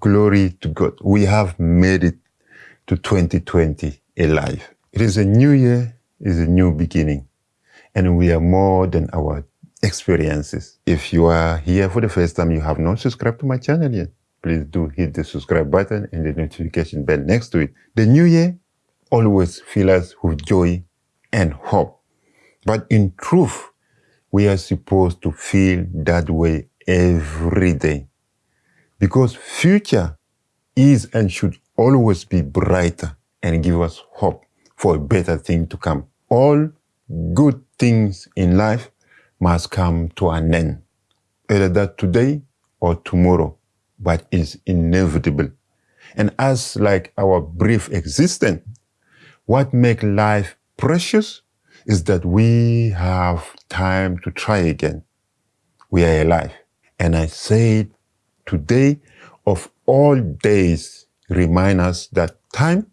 glory to God. We have made it to 2020 alive. It is a new year, it is a new beginning, and we are more than our experiences. If you are here for the first time, you have not subscribed to my channel yet, please do hit the subscribe button and the notification bell next to it. The new year always fills us with joy and hope. But in truth, we are supposed to feel that way every day. Because future is and should always be brighter and give us hope for a better thing to come. All good things in life must come to an end, either that today or tomorrow, but it's inevitable. And as like our brief existence, what makes life precious is that we have time to try again. We are alive. And I say today of all days remind us that time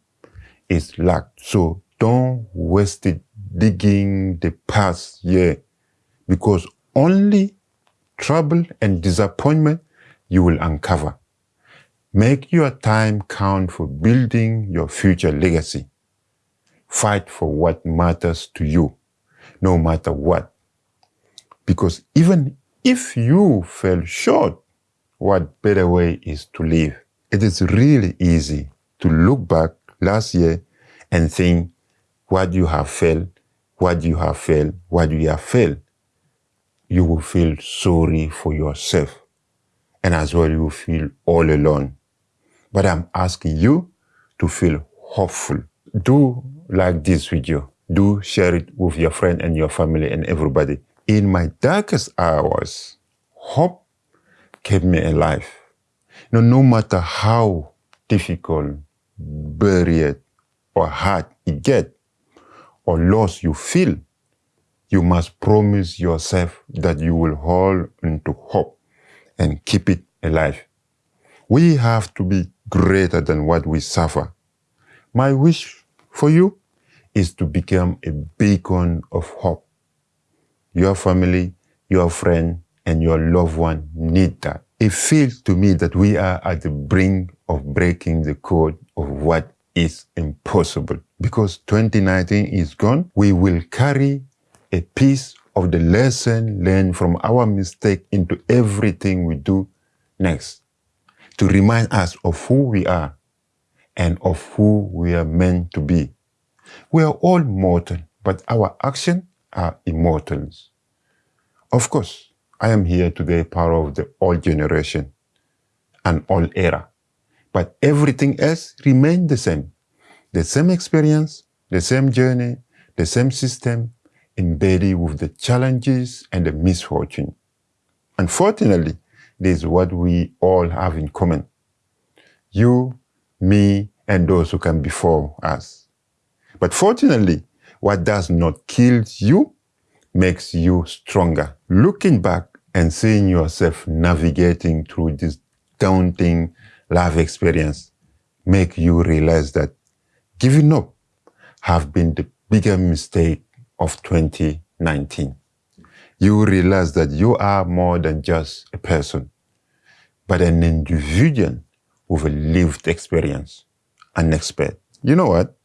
is luck. So don't waste it digging the past year because only trouble and disappointment you will uncover. Make your time count for building your future legacy. Fight for what matters to you, no matter what. Because even if you fell short, what better way is to live? It is really easy to look back last year and think what you have failed, what you have failed, what you have failed. You will feel sorry for yourself. And as well, you will feel all alone. But I'm asking you to feel hopeful. Do like this video. Do share it with your friend and your family and everybody. In my darkest hours, hope kept me alive. No, no matter how difficult, buried, or hard it gets, or loss you feel, you must promise yourself that you will hold into hope and keep it alive. We have to be greater than what we suffer. My wish for you is to become a beacon of hope. Your family, your friend, and your loved one need that. It feels to me that we are at the brink of breaking the code of what is impossible. Because 2019 is gone, we will carry a piece of the lesson learned from our mistake into everything we do next to remind us of who we are and of who we are meant to be. We are all mortal, but our actions are immortals. Of course, I am here today part of the old generation and old era, but everything else remains the same. The same experience, the same journey, the same system, embedded with the challenges and the misfortune. Unfortunately, this is what we all have in common. You, me, and those who come before us. But fortunately, what does not kill you makes you stronger. Looking back and seeing yourself navigating through this daunting life experience make you realize that giving up have been the bigger mistake of 2019. You realize that you are more than just a person, but an individual with a lived experience, an expert. You know what?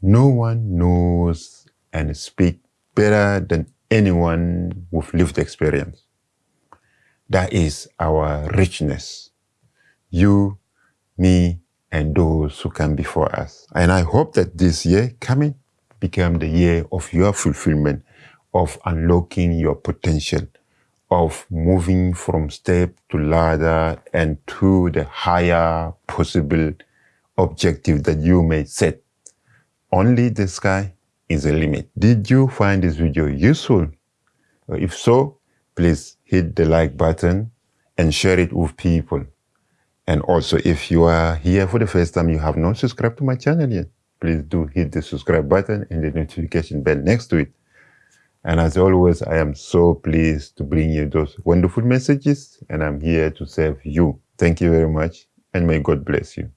No one knows and speaks better than anyone with lived experience. That is our richness. You, me, and those who come before us. And I hope that this year coming become the year of your fulfillment, of unlocking your potential, of moving from step to ladder and to the higher possible objective that you may set. Only the sky is a limit. Did you find this video useful? If so, please hit the like button and share it with people. And also, if you are here for the first time, you have not subscribed to my channel yet, please do hit the subscribe button and the notification bell next to it. And as always, I am so pleased to bring you those wonderful messages and I'm here to serve you. Thank you very much and may God bless you.